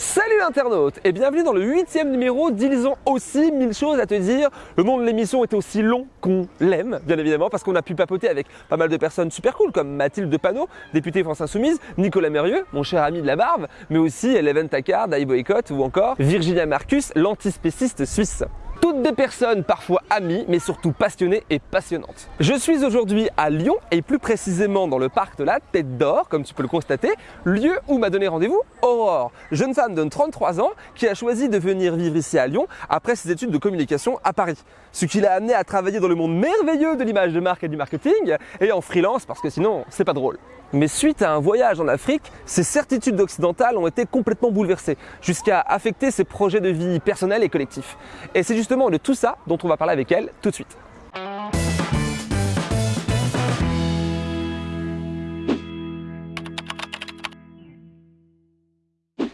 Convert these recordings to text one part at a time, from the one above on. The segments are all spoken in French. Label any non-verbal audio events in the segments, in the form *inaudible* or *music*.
Salut l'internaute et bienvenue dans le huitième numéro d'Ils ont aussi mille choses à te dire. Le nom de l'émission est aussi long qu'on l'aime, bien évidemment, parce qu'on a pu papoter avec pas mal de personnes super cool comme Mathilde Panot, députée France Insoumise, Nicolas Mérieux, mon cher ami de la barbe, mais aussi Eleven Takar, Dai Boycott ou encore Virginia Marcus, l'antispéciste suisse. Toutes des personnes parfois amies, mais surtout passionnées et passionnantes. Je suis aujourd'hui à Lyon et plus précisément dans le parc de la Tête d'Or, comme tu peux le constater, lieu où m'a donné rendez-vous Aurore, jeune femme de 33 ans qui a choisi de venir vivre ici à Lyon après ses études de communication à Paris. Ce qui l'a amené à travailler dans le monde merveilleux de l'image de marque et du marketing et en freelance parce que sinon c'est pas drôle. Mais suite à un voyage en Afrique, ses certitudes occidentales ont été complètement bouleversées, jusqu'à affecter ses projets de vie personnels et collectifs. Et c'est justement de tout ça dont on va parler avec elle tout de suite.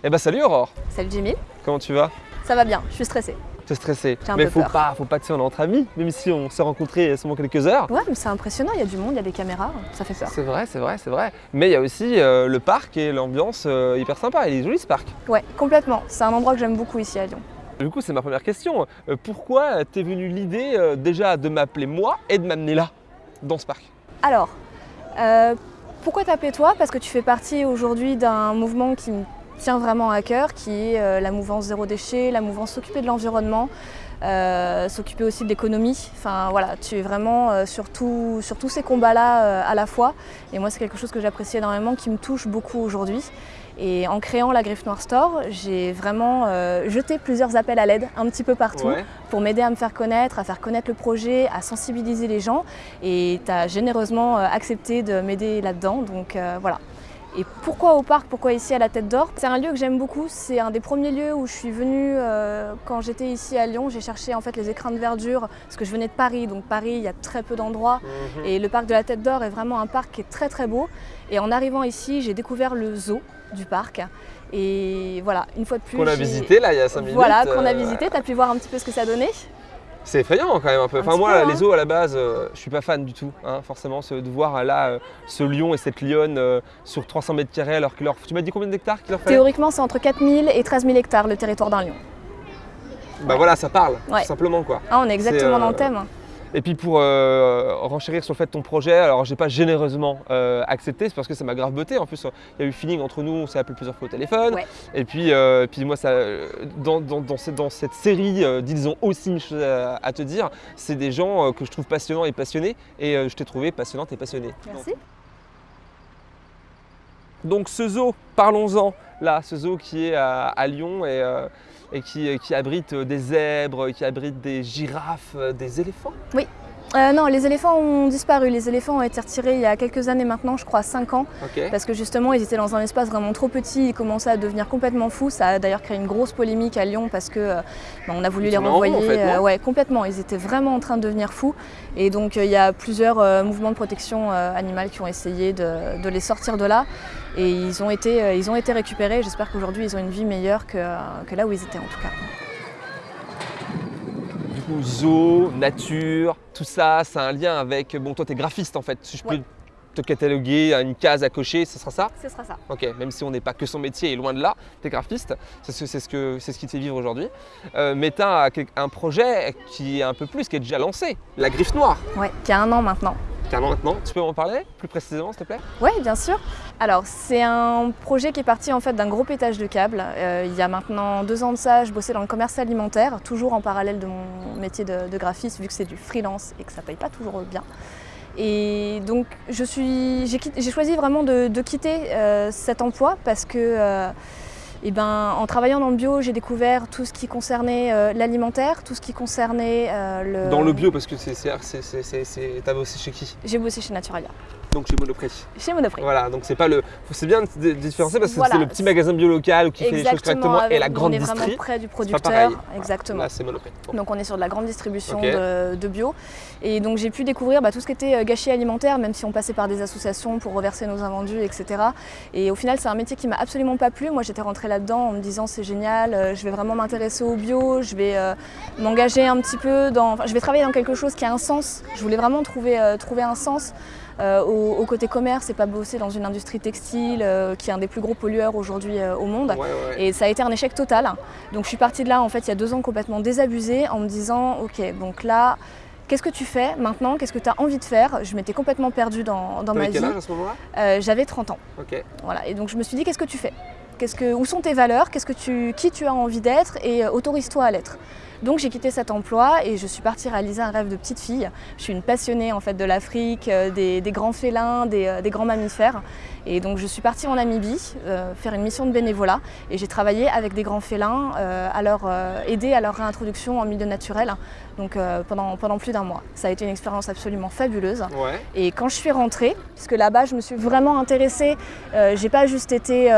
Eh ben salut Aurore Salut Jimmy, Comment tu vas? Ça va bien, je suis stressée. J'ai un Mais faut peur. pas, faut pas te dire on est entre amis, même si on s'est rencontrés a seulement quelques heures. Ouais, mais c'est impressionnant, il y a du monde, il y a des caméras, ça fait peur. C'est vrai, c'est vrai, c'est vrai. Mais il y a aussi euh, le parc et l'ambiance euh, hyper sympa. Il est joli ce parc. Ouais, complètement. C'est un endroit que j'aime beaucoup ici à Lyon. Du coup, c'est ma première question. Euh, pourquoi t'es venue l'idée euh, déjà de m'appeler moi et de m'amener là, dans ce parc? Alors, euh, pourquoi t'appeler toi? Parce que tu fais partie aujourd'hui d'un mouvement qui me tient vraiment à cœur, qui est euh, la mouvance zéro déchet, la mouvance s'occuper de l'environnement, euh, s'occuper aussi de l'économie. Enfin voilà, tu es vraiment euh, sur, tout- sur tous ces combats-là à la fois. Et moi, c'est quelque chose que j'apprécie énormément, qui me touche beaucoup aujourd'hui. Et en créant la Griffe Noire Store, j'ai vraiment euh, jeté plusieurs appels à l'aide un petit peu partout Ouais. pour m'aider à me faire connaître, à faire connaître le projet, à sensibiliser les gens. Et tu as généreusement accepté de m'aider là-dedans. Donc euh, voilà. Et pourquoi au parc Pourquoi ici à la Tête d'Or? C'est un lieu que j'aime beaucoup. C'est un des premiers lieux où je suis venue euh, quand j'étais ici à Lyon. J'ai cherché en fait les écrins de verdure parce que je venais de Paris. Donc Paris, il y a très peu d'endroits. Mhm. Et le parc de la Tête d'Or est vraiment un parc qui est très très beau. Et en arrivant ici, j'ai découvert le zoo du parc. Et voilà, une fois de plus. Qu'on a visité là il y a 5 minutes. Voilà, qu'on a euh, visité. Tu as pu voir un petit peu ce que ça donnait? C'est effrayant quand même un peu. Enfin moi peu, hein. les zoos à la base, euh, je suis pas fan du tout. hein, forcément, ce- de voir là euh, ce lion et cette lionne euh, sur 300 mètres carrés alors que leur... Tu m'as dit combien d'hectares qu'il leur fallait? Théoriquement, c'est entre 4000 et 13 000 hectares le territoire d'un lion. Bah voilà, ça parle, Ouais. tout simplement quoi. Ah, on est exactement dans le thème. Et puis pour euh, renchérir sur le fait de ton projet, alors j'ai pas généreusement euh, accepté, c'est parce que ça m'a grave botté. En plus, il y a eu feeling entre nous, on s'est appelé plusieurs fois au téléphone. Ouais. Et puis, euh, puis moi, ça, dans, dans- dans cette, dans cette série d'Ils ont aussi une chose à, à te dire, c'est des gens que je trouve passionnants et passionnés. Et je t'ai trouvé passionnante et passionnée. Merci. Donc ce zoo, parlons-en, là, ce zoo qui est à, à Lyon et, euh, et qui, qui abrite des zèbres, qui abrite des girafes, euh, des éléphants? Euh, non, les éléphants ont disparu. Les éléphants ont été retirés il y a quelques années maintenant, je crois 5 ans, parce que justement, ils étaient dans un espace vraiment trop petit. Ils commençaient à devenir complètement fous. Ça a d'ailleurs créé une grosse polémique à Lyon parce que euh, ben, on a voulu Ils les en renvoyer. en fait, non ouais, complètement. Ils étaient vraiment en train de devenir fous. Et donc, euh, il y a plusieurs euh, mouvements de protection euh, animale qui ont essayé de, de les sortir de là. Et ils ont été, euh, ils ont été récupérés. J'espère qu'aujourd'hui, ils ont une vie meilleure que, euh, que là où ils étaient en tout cas. Coup, zoo, nature, tout ça, c'est un lien avec. Bon, toi, t'es graphiste en fait. Si je peux te cataloguer à une case à cocher, ce sera ça? Ce sera ça. Ok, même si on n'est pas que son métier et loin de là, t'es graphiste, c'est ce, ce, que, c'est ce qui te fait vivre aujourd'hui. Euh, mais t'as quel- un projet qui est un peu plus, qui est déjà lancé, la griffe noire. Ouais, qui a un an maintenant. Tu peux m'en parler plus précisément s'il te plaît? Oui, bien sûr. Alors, c'est un projet qui est parti en fait d'un gros pétage de câbles. Euh, il y a maintenant deux ans de ça, je bossais dans le commerce alimentaire, toujours en parallèle de mon métier de, graphiste, vu que c'est du freelance et que ça paye pas toujours bien. Et donc, j'ai, choisi vraiment de, de quitter euh, cet emploi parce que, euh, eh ben, en travaillant dans le bio, j'ai découvert tout ce qui concernait euh, l'alimentaire, tout ce qui concernait euh, le. Dans le bio, parce que c'est, t'as bossé chez qui? J'ai bossé chez Naturalia, Donc chez Monoprix. chez Monoprix. Voilà, donc c'est pas le. C'est bien de différencier parce que Voilà. c'est le petit magasin bio local qui fait les choses correctement et la grande on est vraiment près du pas producteur. pareil. Exactement. Là, c'est Monoprix. Bon. Donc on est sur de la grande distribution de bio. Et donc j'ai pu découvrir bah, tout ce qui était euh, gâchis alimentaire, même si on passait par des associations pour reverser nos invendus, etc. Et au final, c'est un métier qui m'a absolument pas plu. Moi, j'étais rentrée là-dedans en me disant c'est génial, euh, je vais vraiment m'intéresser au bio, je vais euh, m'engager un petit peu dans. enfin, je vais travailler dans quelque chose qui a un sens. Je voulais vraiment trouver, euh, trouver un sens euh, au, au côté commerce et pas bosser dans une industrie textile euh, qui est un des plus gros pollueurs aujourd'hui euh, au monde. Ouais, ouais. Et ça a été un échec total. Donc je suis partie de là en fait il y a deux ans complètement désabusée en me disant ok donc là qu'est-ce que tu fais maintenant? Qu'est-ce que tu as envie de faire? Je m'étais complètement perdue dans, dans ma vie. quel âge à ce moment-là? Euh, J'avais 30 ans. Ok. Voilà. Et donc je me suis dit qu'est-ce que tu fais? Qu'est-ce que, Où sont tes valeurs? Qu'est-ce que tu, Qui tu as envie d'être? Et euh, autorise-toi à l'être. Donc j'ai quitté cet emploi et je suis partie réaliser un rêve de petite fille. Je suis une passionnée en fait de l'Afrique, euh, des, des grands félins, des, euh, des grands mammifères. Et donc je suis partie en Namibie euh, faire une mission de bénévolat et j'ai travaillé avec des grands félins euh, à leur euh, aider à leur réintroduction en milieu naturel. Donc pendant, pendant plus d'un mois. Ça a été une expérience absolument fabuleuse. Ouais. Et quand je suis rentrée, puisque là-bas je me suis vraiment intéressée, j'ai pas juste été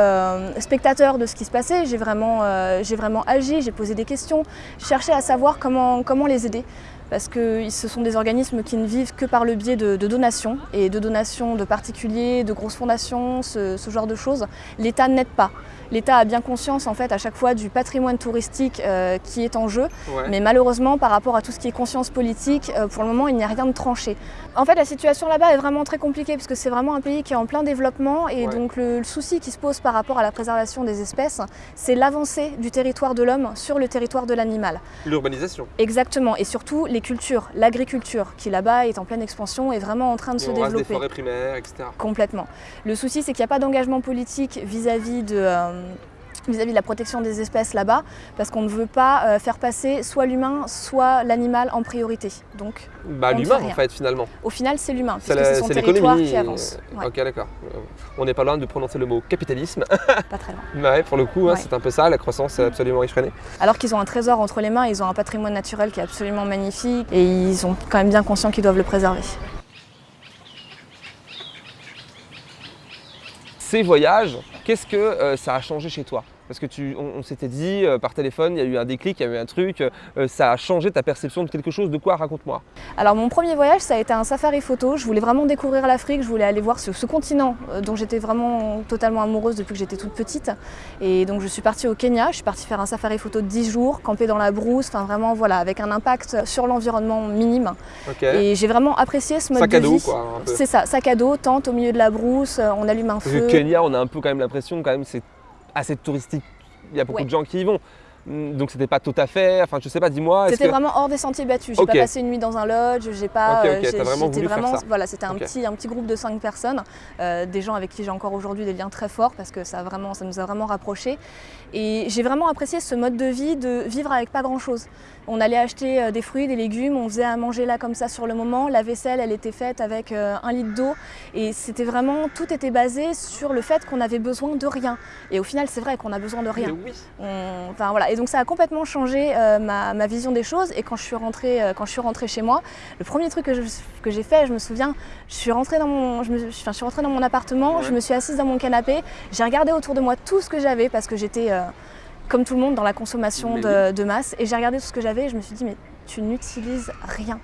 spectateur de ce qui se passait, j'ai vraiment, j'ai vraiment agi, j'ai posé des questions, cherché à savoir comment, comment les aider. Parce que ce sont des organismes qui ne vivent que par le biais de, donations et de donations de particuliers, de grosses fondations, ce genre de choses. L'État n'aide pas. L'État a bien conscience en fait à chaque fois du patrimoine touristique euh, qui est en jeu, Ouais. mais malheureusement, par rapport à tout ce qui est conscience politique, euh, pour le moment, il n'y a rien de tranché. En fait, la situation là-bas est vraiment très compliquée parce que c'est vraiment un pays qui est en plein développement et Ouais. donc le, le souci qui se pose par rapport à la préservation des espèces, c'est l'avancée du territoire de l'homme sur le territoire de l'animal. L'urbanisation. Exactement, et surtout les cultures, l'agriculture qui là-bas est en pleine expansion et vraiment en train de se On reste des développer. forêts primaires, etc. Complètement. Le souci, c'est qu'il n'y a pas d'engagement politique vis-à-vis de, euh, vis-à-vis de la protection des espèces là-bas, parce qu'on ne veut pas euh, faire passer soit l'humain, soit l'animal en priorité. Donc, Bah, l'humain en fait finalement. au final, c'est l'humain, C'est puisque c'est son territoire qui avance. Ouais, Ok, d'accord. Euh, On n'est pas loin de prononcer le mot capitalisme. pas très *laughs* loin. Mais ouais, pour le coup, hein, c'est un peu ça, la croissance est absolument effrénée. Alors qu'ils ont un trésor entre les mains, ils ont un patrimoine naturel qui est absolument magnifique, et ils sont quand même bien conscients qu'ils doivent le préserver. Ces voyages, qu'est-ce que euh, ça a changé chez toi? Parce que tu, on, on s'était dit euh, par téléphone, il y a eu un déclic, il y a eu un truc, euh, ça a changé ta perception de quelque chose. De quoi Raconte-moi. Alors mon premier voyage, ça a été un safari photo. Je voulais vraiment découvrir l'Afrique, je voulais aller voir ce, ce continent euh, dont j'étais vraiment totalement amoureuse depuis que j'étais toute petite. Et donc je suis partie au Kenya, je suis partie faire un safari photo de 10 jours, camper dans la brousse, enfin vraiment voilà, avec un impact sur l'environnement minime. Et j'ai vraiment apprécié ce mode Sac de à dos, vie. quoi, un peu. C'est ça, sac à dos, tente au milieu de la brousse, euh, on allume un feu. Kenya, on a un peu quand même l'impression, quand même, c'est assez touristique. Il y a beaucoup Ouais. de gens qui y vont. Mm, Donc c'était pas tout à fait. Enfin, je sais pas. Dis-moi. C'était que- vraiment hors des sentiers battus. J'ai Ok. pas passé une nuit dans un lodge, j'ai pas. Ok, ok, t'as j'ai- vraiment faire ça. Voilà, c'était un petit, un petit groupe de cinq personnes, euh, des gens avec qui j'ai encore aujourd'hui des liens très forts parce que ça, a vraiment, ça nous a vraiment rapprochés. Et j'ai vraiment apprécié ce mode de vie de vivre avec pas grand chose. On allait acheter euh, des fruits, des légumes, on faisait à manger là comme ça sur le moment. La vaisselle, elle était faite avec euh, un litre d'eau et c'était vraiment tout était basé sur le fait qu'on avait besoin de rien. Et au final, c'est vrai qu'on a besoin de rien. Oui. On- Enfin voilà, et donc ça a complètement changé euh, ma, ma vision des choses. Et quand je suis rentrée, euh, quand je suis rentrée chez moi, le premier truc que je- que j'ai fait, je me souviens, je suis rentrée dans mon, je me- enfin, je suis rentrée dans mon appartement, Ouais. je me suis assise dans mon canapé, j'ai regardé autour de moi tout ce que j'avais parce que j'étais euh, comme tout le monde dans la consommation de, de masse. Et j'ai regardé tout ce que j'avais et je me suis dit mais tu n'utilises rien.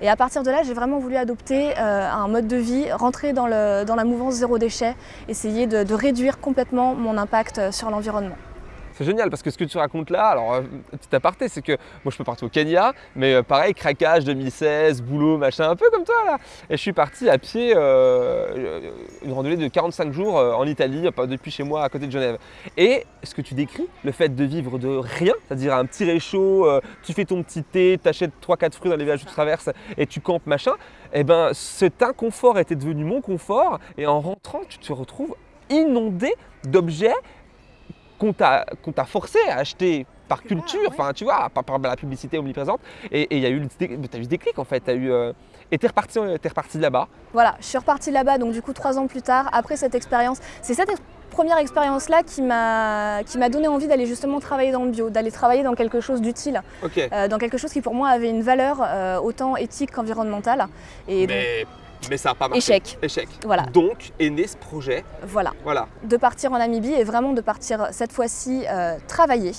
Et à partir de là, j'ai vraiment voulu adopter euh, un mode de vie, rentrer dans, le, dans la mouvance zéro déchet, essayer de, de réduire complètement mon impact euh, sur l'environnement. C'est génial parce que ce que tu racontes là, alors euh, petit aparté, c'est que moi je peux partir au Kenya, mais euh, pareil, craquage 2016, boulot, machin, un peu comme toi là. Et je suis parti à pied, euh, une randonnée de 45 jours en Italie, depuis chez moi à côté de Genève. Et ce que tu décris, le fait de vivre de rien, c'est-à-dire un petit réchaud, tu fais ton petit thé, t'achètes 3-4 fruits dans les villages que tu traverses et tu campes, machin, et ben cet inconfort était devenu mon confort et en rentrant, tu te retrouves inondé d'objets qu'on t'a forcé à acheter par culture, ouais. enfin tu vois, par, par la publicité omniprésente. Et et il y a eu, le dé- t'as eu ce déclic en fait, t'as eu, euh, et t'es reparti, t'es reparti de là-bas. Voilà, je suis repartie là-bas, donc du coup trois ans plus tard, après cette expérience, c'est cette ex- première expérience-là qui m'a qui m'a donné envie d'aller justement travailler dans le bio, d'aller travailler dans quelque chose d'utile, euh, dans quelque chose qui pour moi avait une valeur euh, autant éthique qu'environnementale. Et donc, mais, ça n'a pas marché. échec, Échec. Voilà. Donc est né ce projet. voilà. Voilà. de partir en Namibie et vraiment de partir cette fois-ci euh, travailler,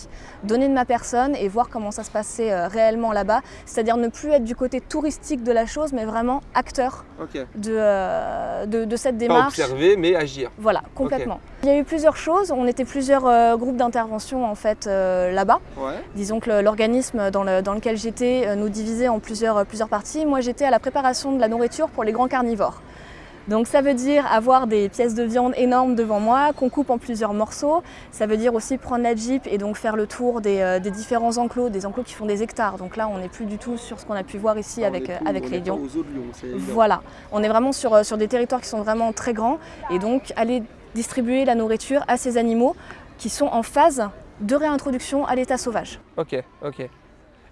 donner de ma personne et voir comment ça se passait euh, réellement là-bas. C'est-à-dire ne plus être du côté touristique de la chose, mais vraiment acteur de, euh, de, de cette Pas démarche. observer, mais agir. Voilà, complètement. Il y a eu plusieurs choses. On était plusieurs euh, groupes d'intervention en fait euh, là-bas. Ouais. Disons que l'organisme dans, le- dans lequel j'étais euh, nous divisait en plusieurs, plusieurs parties. Moi, j'étais à la préparation de la nourriture pour les grands carnivores. Donc ça veut dire avoir des pièces de viande énormes devant moi qu'on coupe en plusieurs morceaux. Ça veut dire aussi prendre la Jeep et donc faire le tour des, euh, des différents enclos, des enclos qui font des hectares. Donc là on n'est plus du tout sur ce qu'on a pu voir ici avec, euh, avec les lions. Voilà, on est vraiment sur, sur des territoires qui sont vraiment très grands et donc aller distribuer la nourriture à ces animaux qui sont en phase de réintroduction à l'état sauvage. Ok, ok.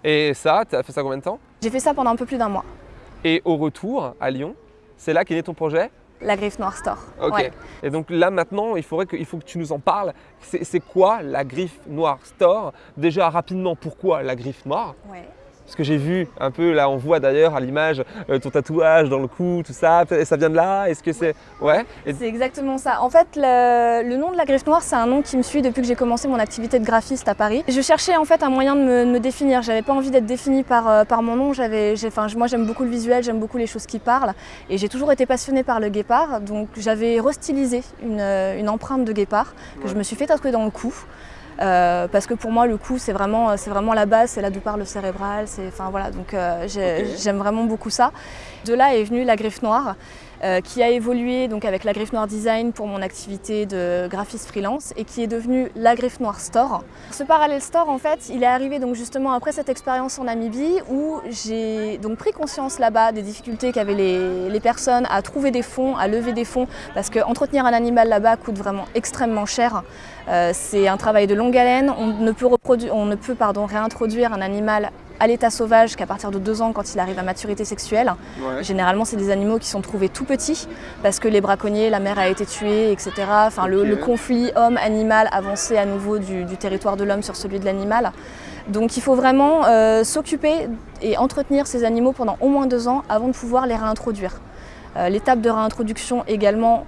Et ça, tu as fait ça combien de temps? J'ai fait ça pendant un peu plus d'un mois. Et au retour, à Lyon, c'est là qu'est né ton projet? La Griffe Noire Store. Ok. Ouais. Et donc là maintenant, il, faudrait que, il faut que tu nous en parles. C'est quoi la griffe noire store? Déjà rapidement, pourquoi la griffe noire? Ouais. Parce que j'ai vu un peu, là on voit d'ailleurs à l'image euh, ton tatouage dans le cou, tout ça. Ça vient de là Est-ce que c'est... Ouais Et- C'est exactement ça. En fait, le, le nom de la griffe noire, c'est un nom qui me suit depuis que j'ai commencé mon activité de graphiste à Paris. Je cherchais en fait un moyen de me, de me définir. J'avais pas envie d'être définie par, euh, par mon nom. J'avais, moi, j'aime beaucoup le visuel, j'aime beaucoup les choses qui parlent, et j'ai toujours été passionnée par le guépard. Donc, j'avais restylisé une, euh, une empreinte de guépard que je me suis fait tatouer dans le cou. Euh, parce que pour moi le cou c'est vraiment, c'est vraiment la base, c'est là d'où part le cérébral, c'est, enfin voilà, donc euh, j'aime vraiment beaucoup ça. De là est venue la griffe noire, euh, qui a évolué donc avec la griffe noire design pour mon activité de graphiste freelance et qui est devenue la griffe noire store. Ce parallèle store en fait, il est arrivé donc justement après cette expérience en Namibie où j'ai pris conscience là-bas des difficultés qu'avaient les, personnes à trouver des fonds, à lever des fonds parce que entretenir un animal là-bas coûte vraiment extrêmement cher. Euh, c'est un travail de longue haleine, on ne peut, on ne réintroduire un animal à l'état sauvage qu'à partir de deux ans quand il arrive à maturité sexuelle. Généralement, c'est des animaux qui sont trouvés tout petits parce que les braconniers, la mère a été tuée, etc. Enfin, le, conflit homme-animal avancé à nouveau du, du territoire de l'homme sur celui de l'animal. Donc, il faut vraiment euh, s'occuper et entretenir ces animaux pendant au moins deux ans avant de pouvoir les réintroduire. Euh, L'étape de réintroduction également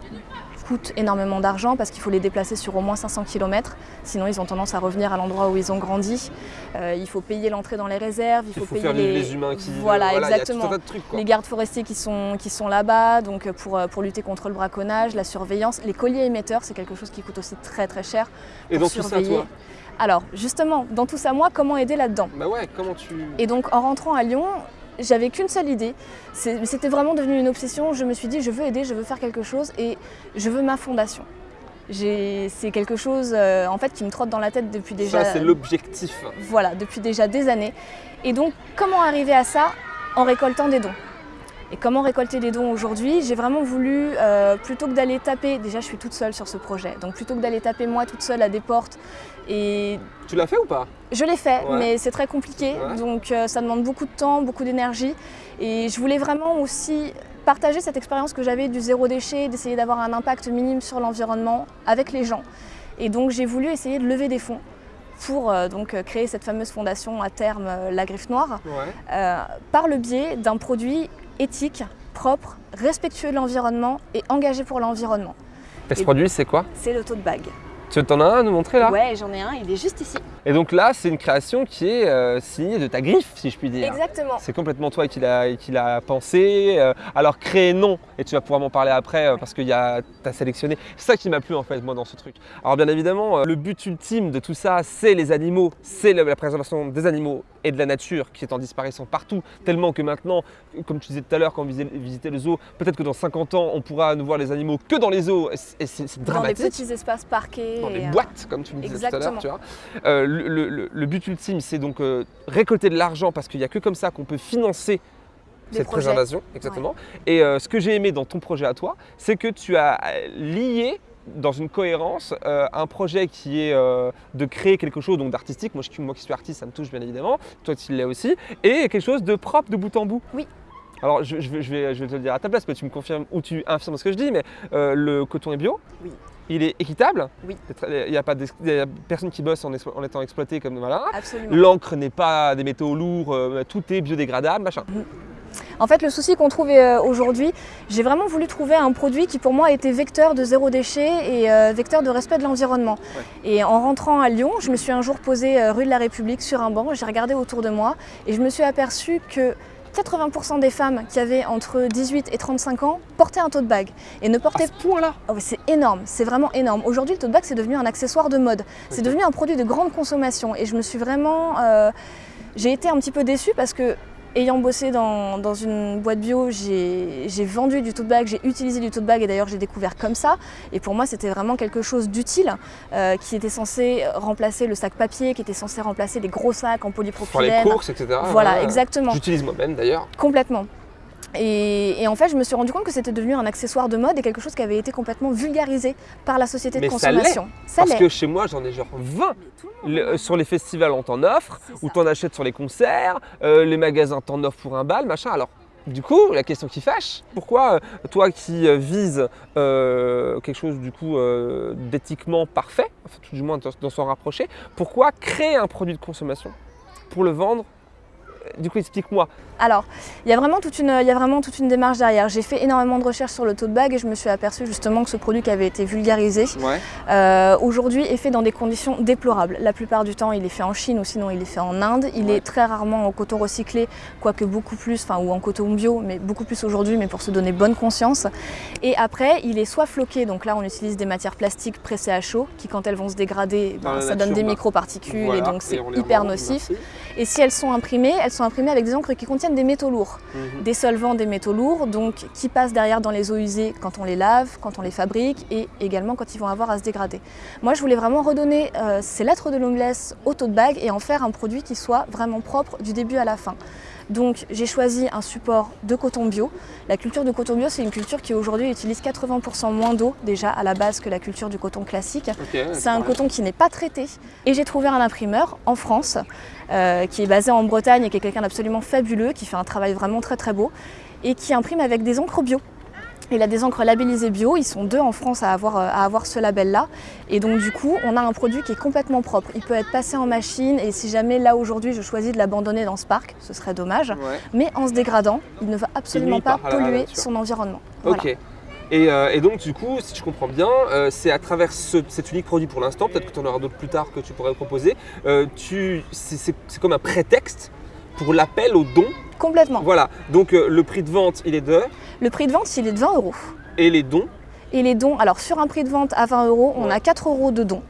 coûte énormément d'argent parce qu'il faut les déplacer sur au moins 500 km, sinon ils ont tendance à revenir à l'endroit où ils ont grandi. Euh, il faut payer l'entrée dans les réserves, il Il faut, payer faire les... humains qui... Voilà, il y a tout exactement un tas de trucs quoi. les gardes forestiers qui sont, qui sont là-bas, donc euh, pour, euh, pour lutter contre le braconnage, la surveillance. Les colliers émetteurs, c'est quelque chose qui coûte aussi très très cher. Et donc tout ça surveiller. toi Alors, justement, dans tout ça, moi, comment aider là-dedans? Bah ouais, comment tu... Et donc, en rentrant à Lyon, j'avais qu'une seule idée. C'était vraiment devenu une obsession. Je me suis dit, je veux aider, je veux faire quelque chose et je veux ma fondation. C'est quelque chose euh, en fait qui me trotte dans la tête depuis déjà. Ça c'est l'objectif. Voilà, depuis déjà des années. Et donc, comment arriver à ça En récoltant des dons? Et comment récolter des dons aujourd'hui J'ai vraiment voulu, euh, plutôt que d'aller taper, déjà je suis toute seule sur ce projet, donc plutôt que d'aller taper moi toute seule à des portes, et Tu l'as fait ou pas? Je l'ai fait, Ouais. mais c'est très compliqué, Ouais. donc euh, ça demande beaucoup de temps, beaucoup d'énergie, et je voulais vraiment aussi partager cette expérience que j'avais du zéro déchet, d'essayer d'avoir un impact minime sur l'environnement avec les gens. Et donc j'ai voulu essayer de lever des fonds pour euh, donc créer cette fameuse fondation à terme, la Griffe Noire, Ouais. par le biais d'un produit éthique, propre, respectueux de l'environnement et engagé pour l'environnement. Et ce produit c'est quoi? C'est le tote bag. Tu t'en as un à nous montrer là? Ouais, j'en ai un, il est juste ici. Et donc là c'est une création qui est euh, signée de ta griffe si je puis dire. Exactement. C'est complètement toi qui l'a pensé. euh, alors créé non, et tu vas pouvoir m'en parler après euh, parce que tu as sélectionné. C'est ça qui m'a plu en fait moi dans ce truc. Alors bien évidemment, le but ultime de tout ça, c'est les animaux, c'est la, la préservation des animaux et de la nature qui est en disparition partout, tellement que maintenant, comme tu disais tout à l'heure quand on visitait le zoo, peut-être que dans 50 ans, on pourra ne voir les animaux que dans les zoos, et c'est- c'est Dans des dramatique petits espaces parqués. Dans des euh, boîtes, comme tu me disais tout à l'heure. exactement. tu vois. Euh, le, le- but ultime, c'est donc euh, récolter de l'argent parce qu'il n'y a que comme ça qu'on peut financer cette projets. préservation. Exactement. Et euh, ce que j'ai aimé dans ton projet à toi, c'est que tu as lié dans une cohérence euh, un projet qui est euh, de créer quelque chose donc d'artistique. Moi, moi qui suis artiste, ça me touche bien évidemment. Toi, tu l'es aussi. Et quelque chose de propre de bout en bout. Oui. Alors, je, je vais, je vais- je vais te le dire à ta place, mais tu me confirmes ou tu infirmes ce que je dis, mais le coton est bio. Oui. Il est équitable. Oui. Il n'y a pas d'ex- il y a personne qui bosse en, étant exploité comme voilà. Absolument. L'encre n'est pas des métaux lourds, euh, tout est biodégradable, machin. En fait, le souci qu'on trouve euh, aujourd'hui, j'ai vraiment voulu trouver un produit qui pour moi était vecteur de zéro déchet et euh, vecteur de respect de l'environnement. Et en rentrant à Lyon, je me suis un jour posée euh, rue de la République sur un banc, j'ai regardé autour de moi et je me suis aperçue que 80% des femmes qui avaient entre 18 et 35 ans portaient un tote bag et ne À portaient ce point-là Oh, mais c'est énorme, c'est vraiment énorme. Aujourd'hui, le tote bag, c'est devenu un accessoire de mode. C'est devenu un produit de grande consommation. Et je me suis vraiment. euh, j'ai été un petit peu déçue parce que, ayant bossé dans, dans une boîte bio, j'ai vendu du tote bag, j'ai utilisé du tote bag et d'ailleurs j'ai découvert comme ça. Et pour moi, c'était vraiment quelque chose d'utile euh, qui était censé remplacer le sac papier, qui était censé remplacer les gros sacs en polypropylène. Pour les courses, etc. Voilà, exactement. J'utilise moi-même d'ailleurs. Complètement. Et, en fait, je me suis rendu compte que c'était devenu un accessoire de mode et quelque chose qui avait été complètement vulgarisé par la société de consommation. Ça Parce que chez moi, j'en ai genre 20. Euh, sur les festivals, on t'en offre, ou t'en achètes sur les concerts, euh, les magasins t'en offrent pour un bal, machin. Alors, du coup, la question qui fâche, pourquoi euh, toi qui vises quelque chose du coup d'éthiquement parfait, enfin, tout du moins dans s'en rapprocher, pourquoi créer un produit de consommation pour le vendre du coup, explique-moi. Alors, il y, a vraiment toute une, il y a vraiment toute une démarche derrière. J'ai fait énormément de recherches sur le tote bag et je me suis aperçue justement que ce produit qui avait été vulgarisé, euh, aujourd'hui est fait dans des conditions déplorables. La plupart du temps, il est fait en Chine ou sinon il est fait en Inde. Il est très rarement en coton recyclé, quoique beaucoup plus, enfin ou en coton bio, mais beaucoup plus aujourd'hui, mais pour se donner bonne conscience. Et après, il est soit floqué, donc là on utilise des matières plastiques pressées à chaud, qui quand elles vont se dégrader, ben, ça donne des bah, microparticules et donc c'est hyper nocif. Et si elles sont imprimées, elles sont imprimées avec des encres qui contiennent des métaux lourds, mhm. des solvants, des métaux lourds, donc qui passent derrière dans les eaux usées quand on les lave, quand on les fabrique et également quand ils vont avoir à se dégrader. Moi, je voulais vraiment redonner euh, ces lettres de noblesse au tote bag et en faire un produit qui soit vraiment propre du début à la fin. Donc j'ai choisi un support de coton bio. La culture de coton bio, c'est une culture qui aujourd'hui utilise 80% moins d'eau déjà à la base que la culture du coton classique. c'est un coton qui n'est pas traité. Et j'ai trouvé un imprimeur en France euh, qui est basé en Bretagne et qui est quelqu'un d'absolument fabuleux, qui fait un travail vraiment très très beau et qui imprime avec des encres bio. Il a des encres labellisées bio, ils sont deux en France à avoir, euh, à avoir ce label-là. Et donc du coup, on a un produit qui est complètement propre. Il peut être passé en machine et si jamais là aujourd'hui je choisis de l'abandonner dans ce parc, ce serait dommage. Mais en se dégradant, il ne va absolument pas, polluer son environnement. Ok. Euh, et, donc du coup, si je comprends bien, euh, c'est à travers cet unique produit pour l'instant, peut-être que tu en auras d'autres plus tard que tu pourrais proposer, c'est comme un prétexte pour l'appel au don Complètement. Voilà, donc euh, le prix de vente, il est de Le prix de vente, il est de 20 euros. Et les dons Et les dons, alors sur un prix de vente à 20 euros, on a 4 euros de dons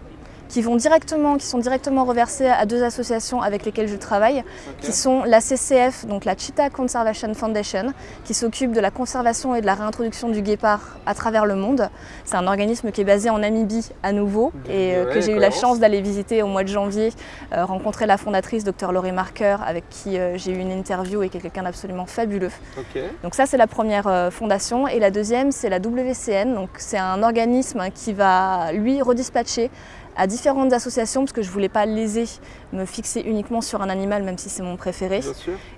qui, vont directement, qui sont directement reversés à deux associations avec lesquelles je travaille, qui sont la CCF, donc la Cheetah Conservation Foundation, qui s'occupe de la conservation et de la réintroduction du guépard à travers le monde. C'est un organisme qui est basé en Namibie à nouveau et euh, que j'ai eu la chance d'aller visiter au mois de janvier, euh, rencontrer la fondatrice, Dr Laurie Marker, avec qui euh, j'ai eu une interview et qui est quelqu'un d'absolument fabuleux. Donc ça c'est la première fondation. Et la deuxième c'est la WCN, donc c'est un organisme qui va lui redispatcher à différentes associations parce que je voulais pas léser, me fixer uniquement sur un animal même si c'est mon préféré.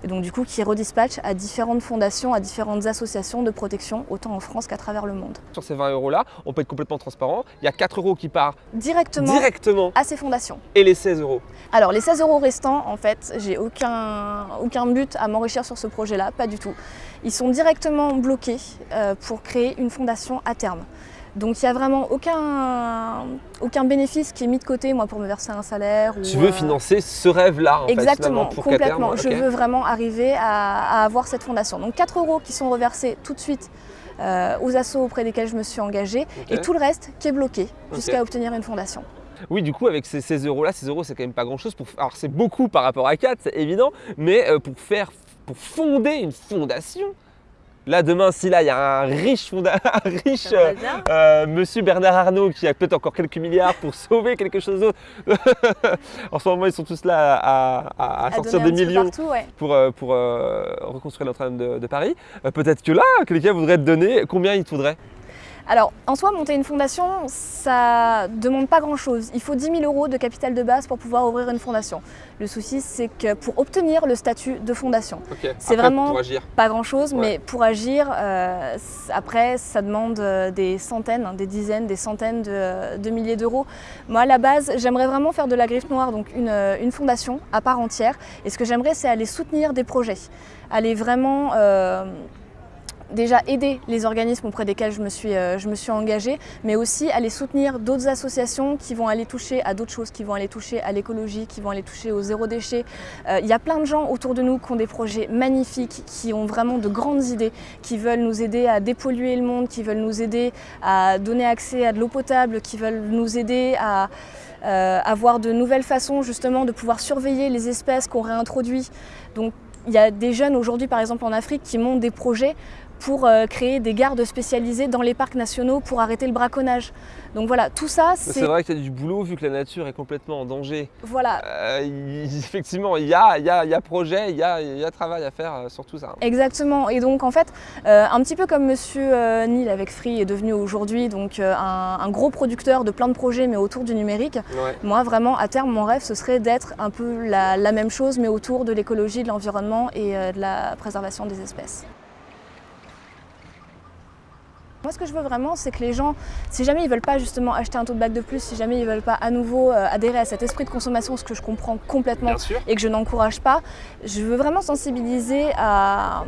Et donc du coup qui redispatche à différentes fondations, à différentes associations de protection, autant en France qu'à travers le monde. Sur ces 20 euros là, on peut être complètement transparent, il y a 4 euros qui partent directement, directement à ces fondations. Et les 16 euros Alors les 16 euros restants, en fait, j'ai aucun, aucun but à m'enrichir sur ce projet là, pas du tout. Ils sont directement bloqués euh, pour créer une fondation à terme. Donc il n'y a vraiment aucun, aucun bénéfice qui est mis de côté moi pour me verser un salaire. tu veux euh, financer ce rêve-là Exactement, pour complètement. Je veux vraiment arriver à, avoir cette fondation. Donc 4 euros qui sont reversés tout de suite euh, aux assos auprès desquels je me suis engagée et tout le reste qui est bloqué jusqu'à obtenir une fondation. Oui, du coup, avec ces, 16 euros-là, 16 euros, c'est quand même pas grand-chose. Pour... Alors, c'est beaucoup par rapport à 4, c'est évident, mais euh, pour faire, pour fonder une fondation, Là, demain, si là, il y a un riche, *laughs* riche euh, euh, monsieur Bernard Arnault qui a peut-être encore quelques milliards pour *laughs* sauver quelque chose d'autre. *laughs* en ce moment, ils sont tous là à, sortir des millions pour, euh, pour reconstruire Notre-Dame de, Paris. peut-être que là, quelqu'un voudrait te donner, combien il te faudrait? Alors, en soi, monter une fondation, ça demande pas grand-chose. Il faut 10 000 euros de capital de base pour pouvoir ouvrir une fondation. Le souci, c'est que pour obtenir le statut de fondation, c'est vraiment pas grand-chose, mais pour agir, euh, après, ça demande euh, des centaines, des dizaines, des centaines de, milliers d'euros. Moi, à la base, j'aimerais vraiment faire de la griffe noire, donc une, une fondation à part entière. Et ce que j'aimerais, c'est aller soutenir des projets, aller vraiment... Euh, déjà aider les organismes auprès desquels je me suis, euh, je me suis engagée, mais aussi aller soutenir d'autres associations qui vont aller toucher à d'autres choses, qui vont aller toucher à l'écologie, qui vont aller toucher au zéro déchet. Euh, il y a plein de gens autour de nous qui ont des projets magnifiques, qui ont vraiment de grandes idées, qui veulent nous aider à dépolluer le monde, qui veulent nous aider à donner accès à de l'eau potable, qui veulent nous aider à euh, avoir de nouvelles façons justement de pouvoir surveiller les espèces qu'on réintroduit. Donc il y a des jeunes aujourd'hui, par exemple en Afrique, qui montent des projets pour euh, créer des gardes spécialisés dans les parcs nationaux pour arrêter le braconnage. Donc voilà, tout ça, C'est c'est... vrai qu'il y a du boulot vu que la nature est complètement en danger. Voilà, Euh, *laughs* effectivement, il y a, y, a, y a projet, il y a, y a travail à faire euh, sur tout ça. exactement. Et donc en fait, euh, un petit peu comme Monsieur euh, Neil avec Free est devenu aujourd'hui donc un, un gros producteur de plein de projets, mais autour du numérique, Ouais. moi vraiment, à terme, mon rêve, ce serait d'être un peu la, la même chose, mais autour de l'écologie, de l'environnement et de la préservation des espèces. Moi, ce que je veux vraiment, c'est que les gens, si jamais ils veulent pas justement acheter un tote bag de plus, si jamais ils veulent pas à nouveau euh, adhérer à cet esprit de consommation, ce que je comprends complètement et que je n'encourage pas, je veux vraiment sensibiliser à,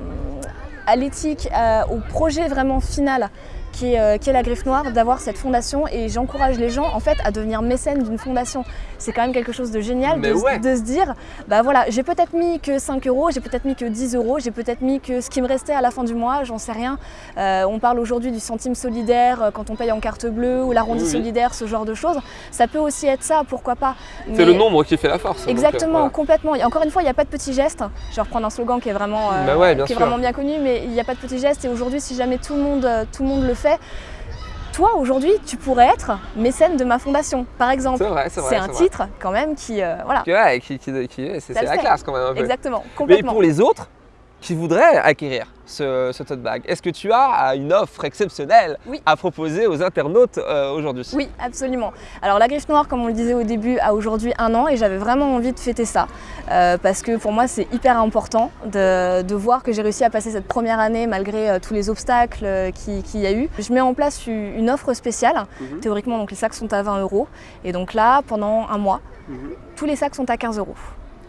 à l'éthique, à- au projet vraiment final qui est, euh, qui est la Griffe Noire, d'avoir cette fondation et j'encourage les gens en fait à devenir mécènes d'une fondation. C'est quand même quelque chose de génial de, ouais. de se dire, bah voilà, j'ai peut-être mis que 5 euros, j'ai peut-être mis que 10 euros, j'ai peut-être mis que ce qui me restait à la fin du mois, j'en sais rien. Euh, on parle aujourd'hui du centime solidaire euh, quand on paye en carte bleue ou l'arrondi Oui, solidaire, ce genre de choses. Ça peut aussi être ça, pourquoi pas. C'est Mais- le nombre qui fait la force. donc, Exactement, voilà. complètement. Et encore une fois, il n'y a pas de petits gestes. Je vais reprendre un slogan qui est vraiment, euh, Bah ouais, bien qui est sûr. vraiment bien connu, mais il n'y a pas de petits gestes. Et aujourd'hui, si jamais tout le monde, tout le monde le fait, toi aujourd'hui, tu pourrais être mécène de ma fondation, par exemple. C'est vrai, c'est vrai. C'est un vrai. titre quand même qui, euh, voilà, Qui- ouais, qui, qui- qui- c'est la classe quand même un peu. exactement, Mais complètement. pour les autres qui voudraient acquérir ce, ce tote bag, est-ce que tu as une offre exceptionnelle Oui. à proposer aux internautes euh, aujourd'hui? Oui, absolument. Alors la griffe noire, comme on le disait au début, a aujourd'hui un an et j'avais vraiment envie de fêter ça. Euh, parce que pour moi, c'est hyper important de, de voir que j'ai réussi à passer cette première année malgré euh, tous les obstacles qui- qu'il y a eu. Je mets en place une offre spéciale. Mhm. Théoriquement, donc, les sacs sont à 20 euros. Et donc là, pendant un mois, Mhm. tous les sacs sont à 15 euros.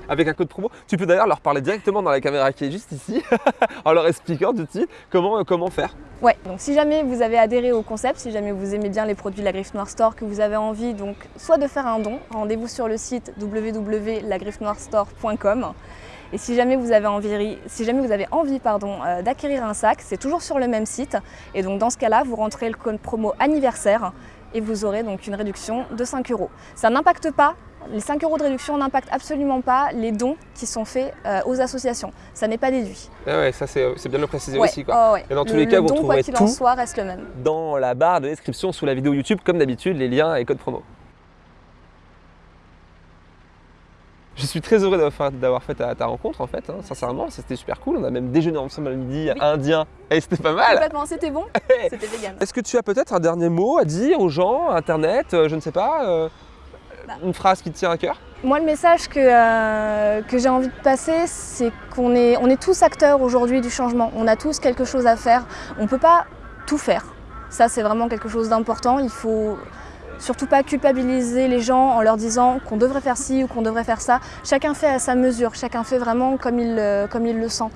Avec un code promo, tu peux d'ailleurs leur parler directement dans la caméra qui est juste ici, *laughs* en leur expliquant de suite comment, euh, comment faire. Ouais, donc si jamais vous avez adhéré au concept, si jamais vous aimez bien les produits de la Griffe Noire Store, que vous avez envie donc soit de faire un don, rendez-vous sur le site www.lagriffenoirestore.com. Et si jamais vous avez envie, vous avez envie euh, d'acquérir un sac, c'est toujours sur le même site. Et donc dans ce cas-là, vous rentrez le code promo anniversaire et vous aurez donc une réduction de 5 euros. Ça n'impacte pas, les 5 euros de réduction n'impactent absolument pas les dons qui sont faits euh, aux associations. Ça n'est pas déduit. Ah ouais, ça c'est bien de le préciser Ouais, aussi. Quoi. ouais. Et dans tous Le- les cas, vous quoi qu'il en tout. soit, reste le même. Dans la barre de description sous la vidéo YouTube, comme d'habitude, les liens et codes promo. Je suis très heureux d'avoir fait, ta, ta rencontre en fait, hein, sincèrement, c'était super cool. On a même déjeuné ensemble à midi Oui. indien et c'était pas mal. Complètement, c'était bon, *laughs* c'était vegan. Est-ce que tu as peut-être un dernier mot à dire aux gens, Internet, euh, je ne sais pas, euh. Une phrase qui te tient à cœur? Moi, le message que, euh, que j'ai envie de passer, c'est qu'on est, on est tous acteurs aujourd'hui du changement. On a tous quelque chose à faire. On ne peut pas tout faire. Ça, c'est vraiment quelque chose d'important. Il faut surtout pas culpabiliser les gens en leur disant qu'on devrait faire ci ou qu'on devrait faire ça. Chacun fait à sa mesure. Chacun fait vraiment comme il, euh, comme il le sent.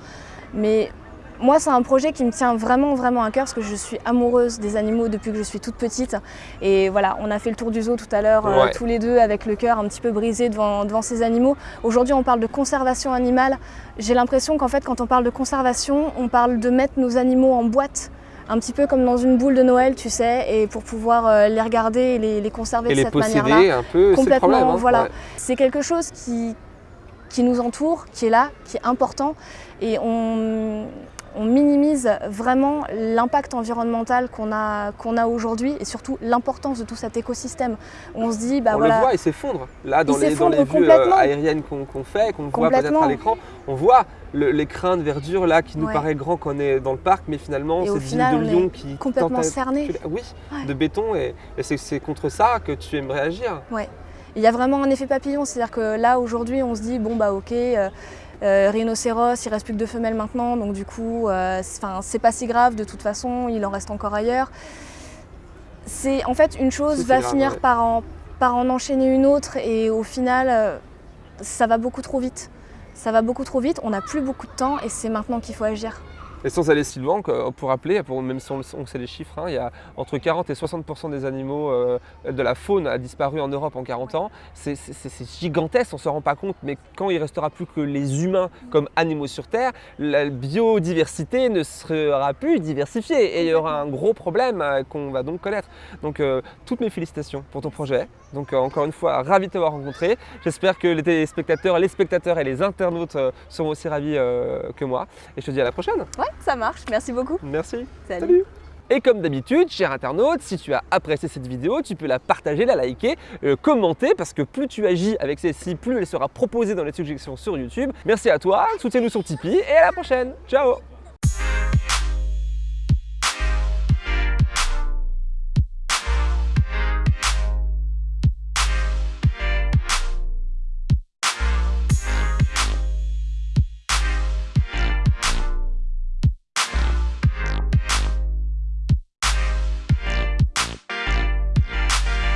Mais moi, c'est un projet qui me tient vraiment, vraiment à cœur parce que je suis amoureuse des animaux depuis que je suis toute petite. Et voilà, on a fait le tour du zoo tout à l'heure, euh, tous les deux, avec le cœur un petit peu brisé devant, devant ces animaux. Aujourd'hui, on parle de conservation animale. J'ai l'impression qu'en fait, quand on parle de conservation, on parle de mettre nos animaux en boîte. Un petit peu comme dans une boule de Noël, tu sais, et pour pouvoir euh, les regarder et les, les conserver Et de les cette manière-là. posséder un peu, Complètement, problème. hein. voilà. Ouais. C'est quelque chose qui, qui nous entoure, qui est là, qui est important. Et on, on minimise vraiment l'impact environnemental qu'on a, qu'on a aujourd'hui et surtout l'importance de tout cet écosystème. On se dit, bah on voilà, le voit, il s'effondre. Là, dans les, dans les vues euh, aériennes qu'on fait, qu'on voit peut-être à l'écran, on voit le- l'écrin de verdure là qui nous Ouais. paraît grand quand on est dans le parc, mais finalement, cette final, ville de on Lyon qui complètement cerné. Oui, Ouais. de béton, et, et c'est- c'est contre ça que tu aimerais agir. Il y a vraiment un effet papillon, c'est-à-dire que là aujourd'hui on se dit bon bah ok, euh, euh, rhinocéros, il reste plus que deux femelles maintenant, donc du coup euh, c'est pas si grave de toute façon, il en reste encore ailleurs. C'est en fait une chose va grave, finir ouais. par, en, par en enchaîner une autre et au final euh, ça va beaucoup trop vite. Ça va beaucoup trop vite, on n'a plus beaucoup de temps et c'est maintenant qu'il faut agir. Et sans aller si loin, pour rappeler, même si on, sait les chiffres, hein, il y a entre 40 et 60% des animaux euh, de la faune a disparu en Europe en 40 ans. C'est gigantesque, on ne se rend pas compte, mais quand il restera plus que les humains comme animaux sur Terre, la biodiversité ne sera plus diversifiée et il y aura un gros problème euh, qu'on va donc connaître. Donc euh, toutes mes félicitations pour ton projet. Donc encore une fois, ravi de t'avoir rencontré. J'espère que les téléspectateurs, les spectateurs et les internautes seront aussi ravis que moi. Et je te dis à la prochaine. Ça marche. Merci beaucoup. Merci. Salut. Et comme d'habitude, cher internaute, si tu as apprécié cette vidéo, tu peux la partager, la liker, euh, commenter, parce que plus tu agis avec celle-ci, plus elle sera proposée dans les suggestions sur YouTube. Merci à toi, soutiens-nous sur Tipeee, et à la prochaine. Ciao